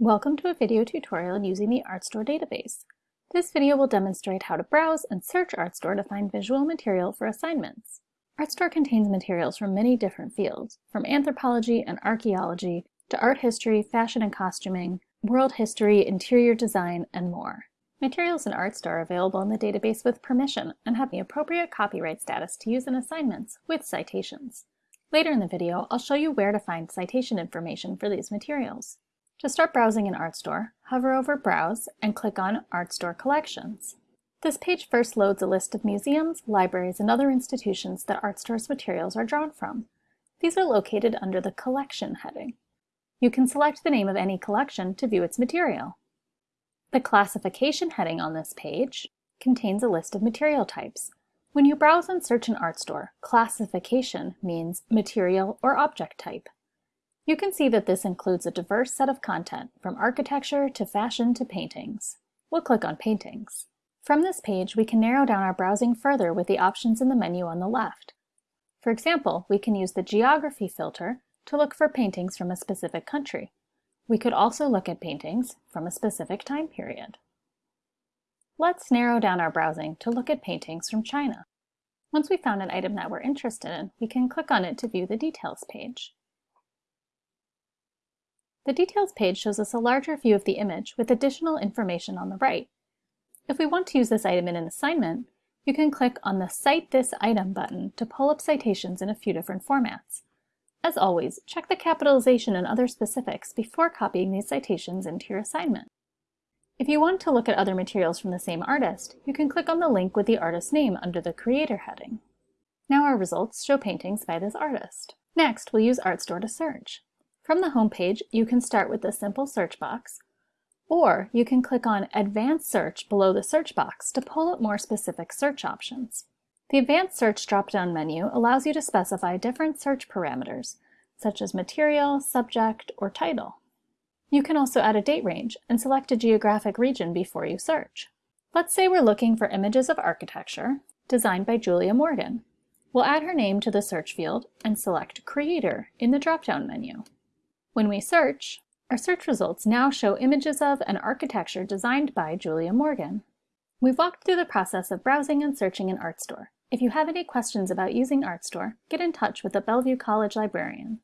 Welcome to a video tutorial on using the Artstor database. This video will demonstrate how to browse and search Artstor to find visual material for assignments. Artstor contains materials from many different fields, from anthropology and archaeology to art history, fashion and costuming, world history, interior design, and more. Materials in Artstor are available in the database with permission and have the appropriate copyright status to use in assignments with citations. Later in the video, I'll show you where to find citation information for these materials. To start browsing in Artstor, hover over Browse and click on Artstor Collections. This page first loads a list of museums, libraries, and other institutions that Artstor's materials are drawn from. These are located under the Collection heading. You can select the name of any collection to view its material. The Classification heading on this page contains a list of material types, when you browse and search in Artstor, classification means material or object type. You can see that this includes a diverse set of content, from architecture to fashion to paintings. We'll click on Paintings. From this page, we can narrow down our browsing further with the options in the menu on the left. For example, we can use the Geography filter to look for paintings from a specific country. We could also look at paintings from a specific time period. Let's narrow down our browsing to look at paintings from China. Once we found an item that we're interested in, we can click on it to view the Details page. The Details page shows us a larger view of the image with additional information on the right. If we want to use this item in an assignment, you can click on the Cite This Item button to pull up citations in a few different formats. As always, check the capitalization and other specifics before copying these citations into your assignment. If you want to look at other materials from the same artist, you can click on the link with the artist's name under the Creator heading. Now our results show paintings by this artist. Next, we'll use Artstor to search. From the home page, you can start with the simple search box, or you can click on Advanced Search below the search box to pull up more specific search options. The Advanced Search drop-down menu allows you to specify different search parameters, such as material, subject, or title. You can also add a date range and select a geographic region before you search. Let's say we're looking for images of architecture designed by Julia Morgan. We'll add her name to the search field and select Creator in the drop-down menu. When we search, our search results now show images of an architecture designed by Julia Morgan. We've walked through the process of browsing and searching in Artstor. If you have any questions about using Artstor, get in touch with the Bellevue College librarian.